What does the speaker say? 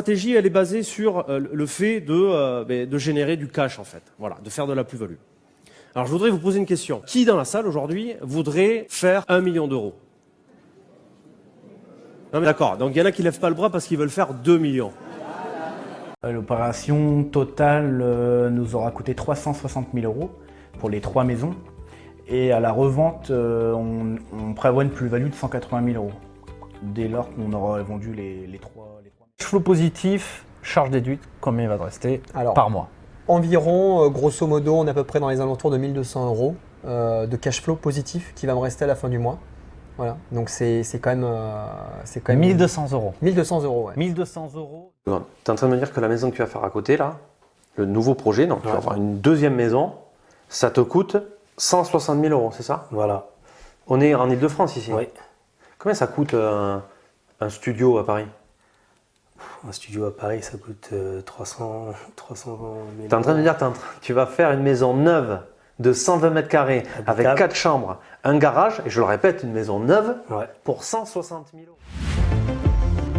Stratégie, elle est basée sur euh, le fait de, euh, ben, de générer du cash, en fait. Voilà, de faire de la plus-value. Alors, je voudrais vous poser une question. Qui, dans la salle, aujourd'hui, voudrait faire un million d'euros? D'accord, donc il y en a qui lèvent pas le bras parce qu'ils veulent faire 2 millions. Euh, L'opération totale nous aura coûté 360 000 euros pour les trois maisons. Et à la revente, on, prévoit une plus-value de 180 000 euros dès lors qu'on aura vendu les trois. Les trois. Cash flow positif, charge déduite, combien il va te rester Alors, par mois environ, euh, grosso modo, on est à peu près dans les alentours de 1200 euros euh, de cash flow positif qui va me rester à la fin du mois. Voilà, donc c'est c'est quand même. euh, c'est quand même 1200 euros. 1200 euros, ouais. 1200 euros. Tu es en train de me dire que la maison que tu vas faire à côté, là, le nouveau projet, donc tu vas avoir une deuxième maison, ça te coûte 160 000 euros, c'est ça? Voilà. On est en Ile-de-France ici. Oui. Combien ça coûte euh, un, un studio à Paris? Un studio à Paris, ça coûte euh, 300, 300 000 Tu es en train de me dire que tu vas faire une maison neuve de 120 mètres carrés avec Habitable. 4 chambres, un garage, et je le répète, une maison neuve Ouais. pour 160 000 euros.